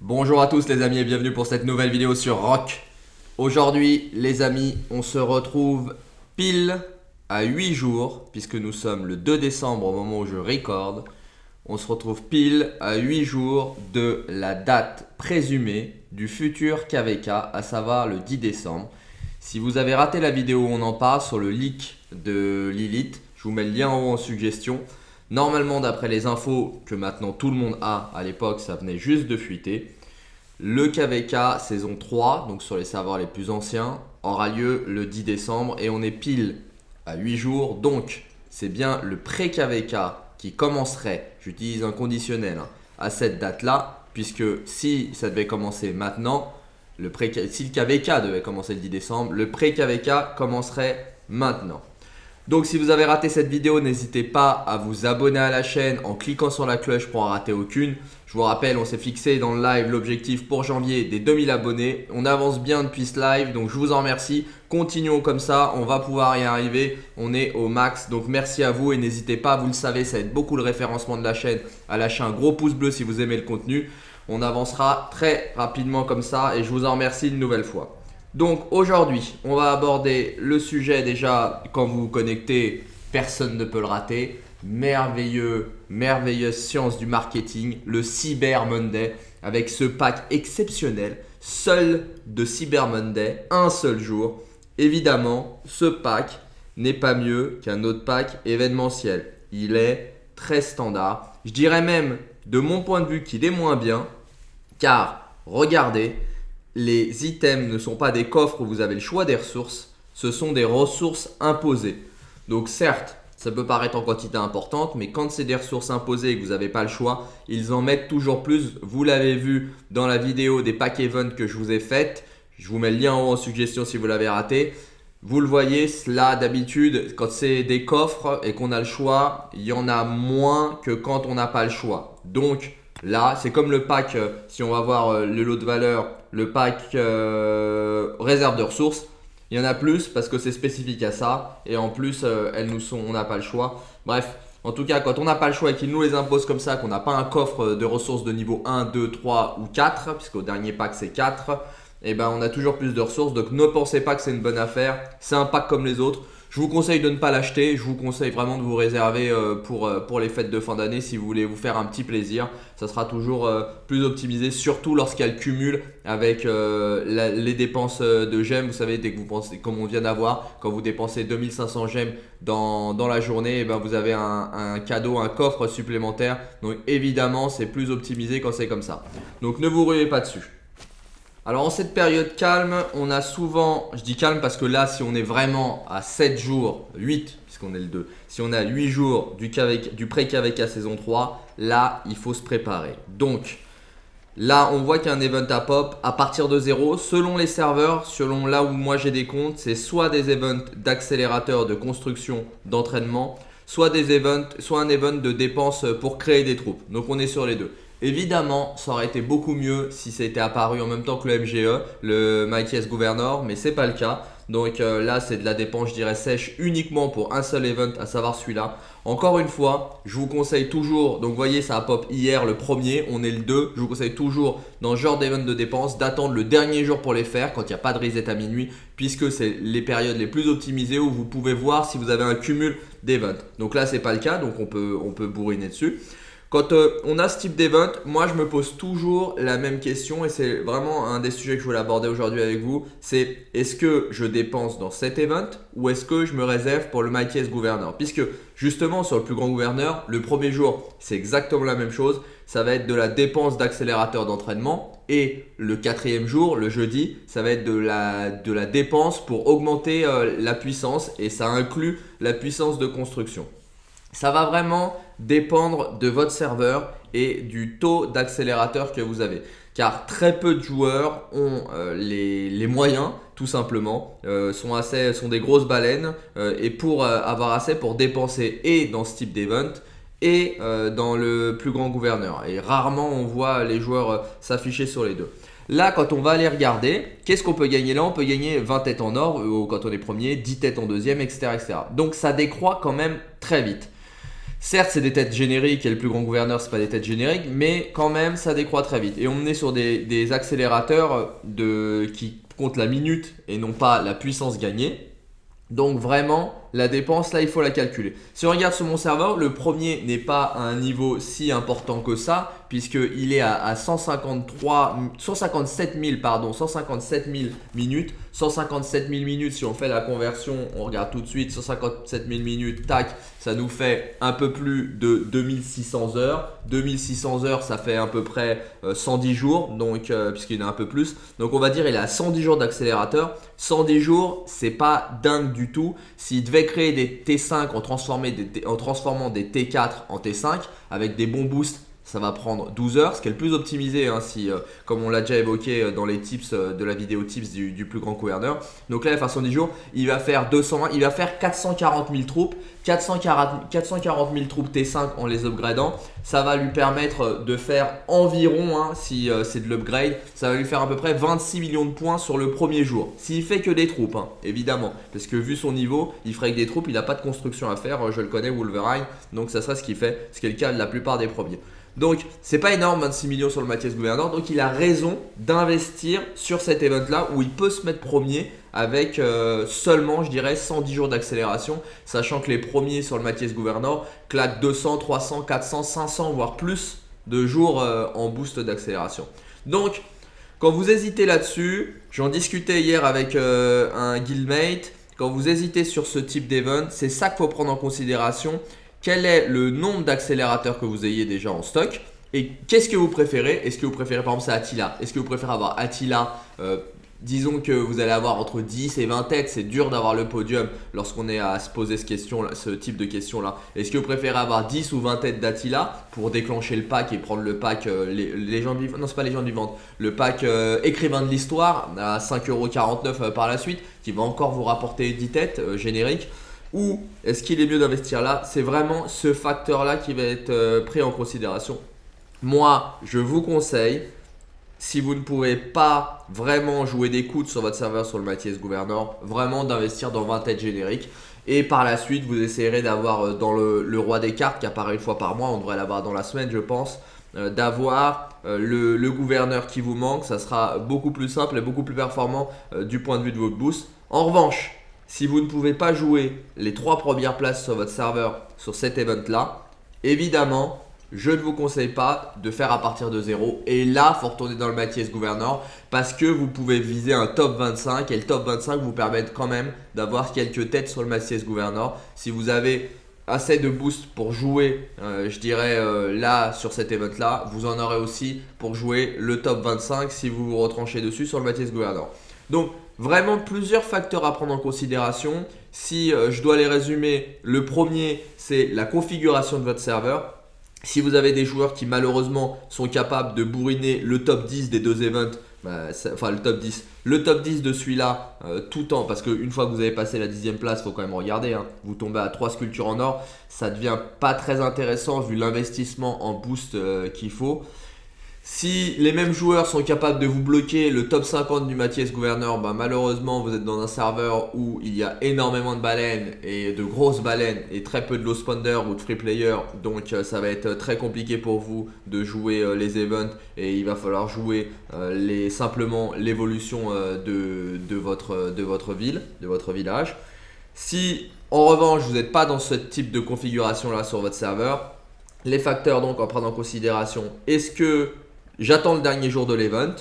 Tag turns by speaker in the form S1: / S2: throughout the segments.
S1: Bonjour à tous les amis et bienvenue pour cette nouvelle vidéo sur Rock. Aujourd'hui les amis, on se retrouve pile à 8 jours, puisque nous sommes le 2 décembre au moment où je recorde. On se retrouve pile à 8 jours de la date présumée du futur KVK, à savoir le 10 décembre. Si vous avez raté la vidéo où on en parle sur le leak de Lilith, je vous mets le lien en haut en suggestion. Normalement, d'après les infos que maintenant tout le monde a, à l'époque, ça venait juste de fuiter. Le KVK saison 3, donc sur les serveurs les plus anciens, aura lieu le 10 décembre et on est pile à 8 jours. Donc, c'est bien le pré-KVK qui commencerait, j'utilise un conditionnel, hein, à cette date-là, puisque si ça devait commencer maintenant, le pré si le KVK devait commencer le 10 décembre, le pré-KVK commencerait maintenant. Donc si vous avez raté cette vidéo, n'hésitez pas à vous abonner à la chaîne en cliquant sur la cloche pour en rater aucune. Je vous rappelle, on s'est fixé dans le live l'objectif pour janvier des 2000 abonnés. On avance bien depuis ce live, donc je vous en remercie. Continuons comme ça, on va pouvoir y arriver. On est au max, donc merci à vous et n'hésitez pas, vous le savez, ça aide beaucoup le référencement de la chaîne à lâcher un gros pouce bleu si vous aimez le contenu. On avancera très rapidement comme ça et je vous en remercie une nouvelle fois. Donc aujourd'hui, on va aborder le sujet déjà, quand vous vous connectez, personne ne peut le rater. Merveilleux, merveilleuse science du marketing, le Cyber Monday, avec ce pack exceptionnel, seul de Cyber Monday, un seul jour. Évidemment, ce pack n'est pas mieux qu'un autre pack événementiel. Il est très standard. Je dirais même, de mon point de vue, qu'il est moins bien, car regardez, les items ne sont pas des coffres où vous avez le choix des ressources, ce sont des ressources imposées. Donc certes, ça peut paraître en quantité importante, mais quand c'est des ressources imposées et que vous n'avez pas le choix, ils en mettent toujours plus. Vous l'avez vu dans la vidéo des pack events que je vous ai faites. Je vous mets le lien en haut en suggestion si vous l'avez raté. Vous le voyez, là d'habitude, quand c'est des coffres et qu'on a le choix, il y en a moins que quand on n'a pas le choix. Donc là, c'est comme le pack, euh, si on va voir euh, le lot de valeur le pack euh, réserve de ressources. Il y en a plus parce que c'est spécifique à ça. Et en plus, elles nous sont, on n'a pas le choix. Bref, en tout cas, quand on n'a pas le choix et qu'ils nous les imposent comme ça, qu'on n'a pas un coffre de ressources de niveau 1, 2, 3 ou 4, puisqu'au dernier pack c'est 4, et eh ben on a toujours plus de ressources. Donc ne pensez pas que c'est une bonne affaire. C'est un pack comme les autres. Je vous conseille de ne pas l'acheter, je vous conseille vraiment de vous réserver euh, pour, euh, pour les fêtes de fin d'année si vous voulez vous faire un petit plaisir. Ça sera toujours euh, plus optimisé, surtout lorsqu'elle cumule avec les dépenses de gemmes. Vous savez, dès que vous pensez, comme on vient d'avoir, quand vous dépensez 2500 gemmes dans, la journée, eh ben vous avez un, un cadeau, un coffre supplémentaire. Donc évidemment, c'est plus optimisé quand c'est comme ça. Donc ne vous ruez pas dessus. Alors en cette période calme, on a souvent, je dis calme parce que là si on est vraiment à 7 jours, 8 puisqu'on est le 2, si on a 8 jours du, du pré-KVK saison 3, là il faut se préparer. Donc là on voit qu'il y a un event à pop à partir de 0, selon les serveurs, selon là où moi j'ai des comptes, c'est soit des events d'accélérateur de construction, d'entraînement, soit des events, soit un event de dépenses pour créer des troupes. Donc on est sur les deux. Évidemment, ça aurait été beaucoup mieux si c'était apparu en même temps que le MGE, le Mighty S Governor, mais c'est pas le cas. Donc euh, là, c'est de la dépense, je dirais, sèche uniquement pour un seul event, à savoir celui-là. Encore une fois, je vous conseille toujours, donc vous voyez, ça a pop hier le premier, on est le 2. Je vous conseille toujours, dans ce genre d'event de dépenses, d'attendre le dernier jour pour les faire, quand il n'y a pas de reset à minuit, puisque c'est les périodes les plus optimisées où vous pouvez voir si vous avez un cumul d'events. Donc là, c'est pas le cas, donc on peut, on peut bourriner dessus. Quand euh, on a ce type d'event, moi je me pose toujours la même question et c'est vraiment un des sujets que je voulais aborder aujourd'hui avec vous. C'est est-ce que je dépense dans cet event ou est-ce que je me réserve pour le Mighty S Gouverneur? Puisque justement sur le plus grand gouverneur, le premier jour c'est exactement la même chose. Ça va être de la dépense d'accélérateur d'entraînement et le quatrième jour, le jeudi, ça va être de la, de la dépense pour augmenter euh, la puissance et ça inclut la puissance de construction. Ça va vraiment dépendre de votre serveur et du taux d'accélérateur que vous avez. Car très peu de joueurs ont euh, les, moyens, tout simplement, euh, sont, assez, sont des grosses baleines euh, et pour avoir assez pour dépenser et dans ce type d'event et dans le plus grand gouverneur. Et rarement on voit les joueurs s'afficher sur les deux. Là, quand on va aller regarder, qu'est-ce qu'on peut gagner? Là On peut gagner 20 têtes en or quand on est premier, 10 têtes en deuxième, etc., etc. Donc ça décroît quand même très vite. Certes, c'est des têtes génériques et le plus grand gouverneur, c'est pas des têtes génériques, mais quand même, ça décroît très vite. Et on est sur des, accélérateurs de, qui comptent la minute et non pas la puissance gagnée. Donc vraiment, la dépense, là, il faut la calculer. Si on regarde sur mon serveur, le premier n'est pas à un niveau si important que ça, puisqu'il est à, 153, 157 000, pardon, 157 000 minutes. 157 000 minutes, si on fait la conversion, on regarde tout de suite, 157 000 minutes, tac, ça nous fait un peu plus de 2600 heures. 2600 heures, ça fait à peu près 110 euh, jours, donc euh, puisqu'il y en a un peu plus. Donc on va dire il a 110 jours d'accélérateur. 110 jours, c'est pas dingue du tout. S'il devait créer des T5 en, en transformant des T4 en T5 avec des bons boosts ça va prendre 12 heures, ce qui est le plus optimisé, hein, si, euh, comme on l'a déjà évoqué euh, dans les tips euh, de la vidéo tips du, plus grand gouverneur. Donc là, la façon 10 jours, il va faire 220, il va faire 440 000 troupes, 440, 440 000 troupes T5 en les upgradant. Ça va lui permettre de faire environ, hein, si c'est de l'upgrade, ça va lui faire à peu près 26 millions de points sur le premier jour. S'il fait que des troupes, hein, évidemment, parce que vu son niveau, il ferait que des troupes, il n'a pas de construction à faire, je le connais, Wolverine, donc ça serait ce qu'il fait, ce qui est le cas de la plupart des premiers. Donc, c'est pas énorme 26 millions sur le Mathias Gouverneur. Donc, il a raison d'investir sur cet event-là où il peut se mettre premier avec euh, seulement, je dirais, 110 jours d'accélération. Sachant que les premiers sur le Mathias Gouverneur claquent 200, 300, 400, 500, voire plus de jours euh, en boost d'accélération. Donc, quand vous hésitez là-dessus, j'en discutais hier avec euh, un guildmate. Quand vous hésitez sur ce type d'event, c'est ça qu'il faut prendre en considération quel est le nombre d'accélérateurs que vous ayez déjà en stock et qu'est-ce que vous préférez? Est-ce que vous préférez par exemple c'est Attila? Est-ce que vous préférez avoir Attila Disons que vous allez avoir entre 10 et 20 têtes, c'est dur d'avoir le podium lorsqu'on est à se poser ce, question type de questions là. Est-ce que vous préférez avoir 10 ou 20 têtes d'Attila pour déclencher le pack et prendre le pack euh, les, non c'est pas le pack euh, écrivain de l'histoire à 5,49€ par la suite qui va encore vous rapporter 10 têtes génériques? Ou est-ce qu'il est mieux d'investir là? C'est vraiment ce facteur-là qui va être euh, pris en considération. Moi, je vous conseille, si vous ne pouvez pas vraiment jouer des coudes sur votre serveur sur le Mathias Gouverneur, vraiment d'investir dans 20 têtes génériques. Et par la suite, vous essayerez d'avoir euh, dans le, roi des cartes qui apparaît une fois par mois, on devrait l'avoir dans la semaine je pense, euh, d'avoir le, le, gouverneur qui vous manque. Ça sera beaucoup plus simple et beaucoup plus performant du point de vue de votre boost. En revanche, si vous ne pouvez pas jouer les trois premières places sur votre serveur sur cet event là, évidemment, je ne vous conseille pas de faire à partir de zéro. Et là, il faut retourner dans le Mathias Gouverneur parce que vous pouvez viser un top 25 et le top 25 vous permet quand même d'avoir quelques têtes sur le Mathias Gouverneur. Si vous avez assez de boost pour jouer, euh, je dirais euh, là sur cet event là, vous en aurez aussi pour jouer le top 25 si vous vous retranchez dessus sur le Mathias Gouverneur. Donc Vraiment plusieurs facteurs à prendre en considération. Si euh, je dois les résumer, le premier c'est la configuration de votre serveur. Si vous avez des joueurs qui malheureusement sont capables de bourriner le top 10 des deux events, bah, enfin le top 10, le top 10 de celui-là euh, tout en, parce qu'une fois que vous avez passé la dixième place, faut quand même regarder, hein. vous tombez à 3 sculptures en or, ça devient pas très intéressant vu l'investissement en boost euh, qu'il faut. Si les mêmes joueurs sont capables de vous bloquer le top 50 du Mathias Gouverneur, bah malheureusement vous êtes dans un serveur où il y a énormément de baleines et de grosses baleines et très peu de low spawner ou de free player donc euh, ça va être très compliqué pour vous de jouer euh, les events et il va falloir jouer euh, les, simplement l'évolution de, de, votre, de votre ville, de votre village. Si en revanche vous n'êtes pas dans ce type de configuration là sur votre serveur, les facteurs donc en prendre en considération, est-ce que j'attends le dernier jour de l'event.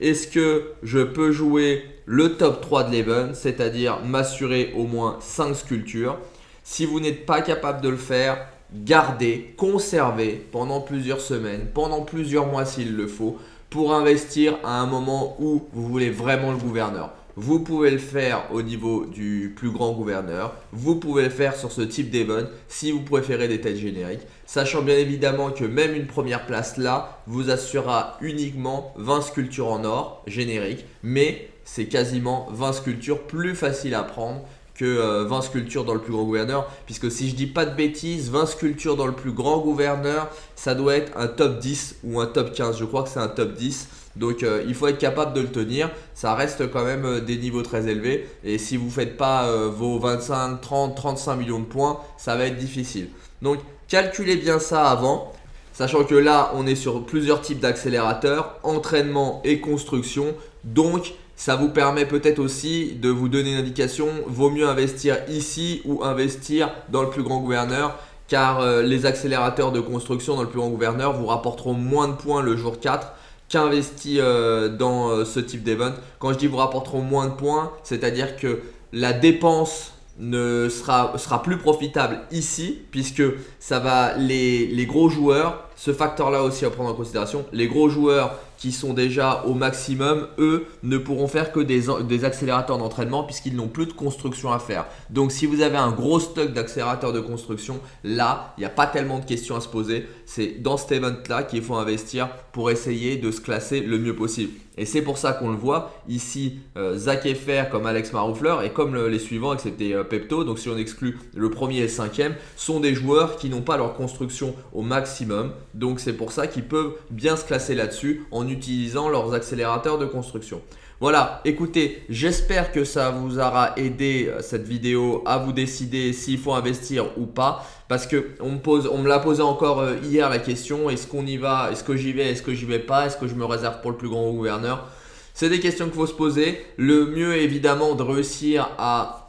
S1: Est-ce que je peux jouer le top 3 de l'event, c'est-à-dire m'assurer au moins 5 sculptures? Si vous n'êtes pas capable de le faire, gardez, conservez pendant plusieurs semaines, pendant plusieurs mois s'il le faut, pour investir à un moment où vous voulez vraiment le gouverneur. Vous pouvez le faire au niveau du plus grand gouverneur. Vous pouvez le faire sur ce type d'event si vous préférez des têtes génériques. Sachant bien évidemment que même une première place là vous assurera uniquement 20 sculptures en or génériques. Mais c'est quasiment 20 sculptures plus faciles à prendre que 20 sculptures dans le plus grand gouverneur. Puisque si je dis pas de bêtises, 20 sculptures dans le plus grand gouverneur, ça doit être un top 10 ou un top 15. Je crois que c'est un top 10. Donc euh, il faut être capable de le tenir. Ça reste quand même euh, des niveaux très élevés. Et si vous ne faites pas euh, vos 25, 30, 35 millions de points, ça va être difficile. Donc calculez bien ça avant. Sachant que là, on est sur plusieurs types d'accélérateurs, entraînement et construction. Donc, ça vous permet peut-être aussi de vous donner une indication, vaut mieux investir ici ou investir dans le plus grand gouverneur car les accélérateurs de construction dans le plus grand gouverneur vous rapporteront moins de points le jour 4 qu'investi euh, dans euh, ce type d'event. Quand je dis vous rapporteront moins de points, c'est-à-dire que la dépense ne sera, plus profitable ici puisque ça va les gros joueurs, ce facteur là aussi à prendre en considération, les gros joueurs qui sont déjà au maximum, eux ne pourront faire que des, des accélérateurs d'entraînement puisqu'ils n'ont plus de construction à faire. Donc si vous avez un gros stock d'accélérateurs de construction, là, il n'y a pas tellement de questions à se poser. C'est dans cet event-là qu'il faut investir pour essayer de se classer le mieux possible. Et c'est pour ça qu'on le voit ici, euh, Zach Effer comme Alex Maroufleur et comme les suivants, excepté euh, Pepto, donc si on exclut le premier et le cinquième, sont des joueurs qui n'ont pas leur construction au maximum. Donc c'est pour ça qu'ils peuvent bien se classer là-dessus en utilisant leurs accélérateurs de construction. Voilà, écoutez, j'espère que ça vous aura aidé euh, cette vidéo à vous décider s'il faut investir ou pas. Parce que on me, pose, on me l'a posé encore euh, hier la question, est-ce qu'on y va, est-ce que j'y vais, est-ce que j'y vais pas, est-ce que je me réserve pour le plus grand gouverneur? C'est des questions qu'il faut se poser. Le mieux évidemment de réussir à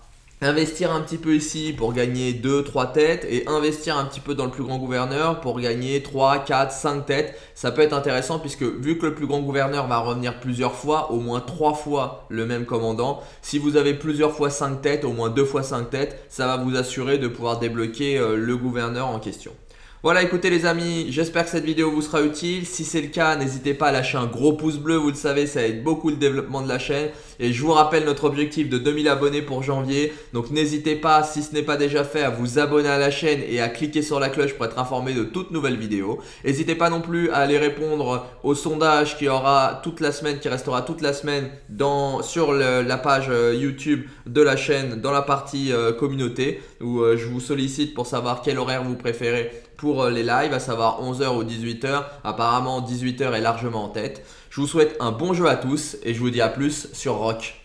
S1: investir un petit peu ici pour gagner 2, 3 têtes et investir un petit peu dans le plus grand gouverneur pour gagner 3, 4, 5 têtes. Ça peut être intéressant puisque vu que le plus grand gouverneur va revenir plusieurs fois, au moins 3 fois le même commandant, si vous avez plusieurs fois 5 têtes, au moins 2 fois 5 têtes, ça va vous assurer de pouvoir débloquer euh, le gouverneur en question. Voilà, écoutez les amis, j'espère que cette vidéo vous sera utile. Si c'est le cas, n'hésitez pas à lâcher un gros pouce bleu, vous le savez, ça aide beaucoup le développement de la chaîne. Et je vous rappelle notre objectif de 2000 abonnés pour janvier. Donc n'hésitez pas, si ce n'est pas déjà fait, à vous abonner à la chaîne et à cliquer sur la cloche pour être informé de toutes nouvelles vidéos. N'hésitez pas non plus à aller répondre au sondage qui aura toute la semaine, qui restera toute la semaine sur la page euh, YouTube de la chaîne, dans la partie euh, communauté, où euh, je vous sollicite pour savoir quel horaire vous préférez pour euh, les lives, à savoir 11h ou 18h. Apparemment 18h est largement en tête. Je vous souhaite un bon jeu à tous et je vous dis à plus sur Rock.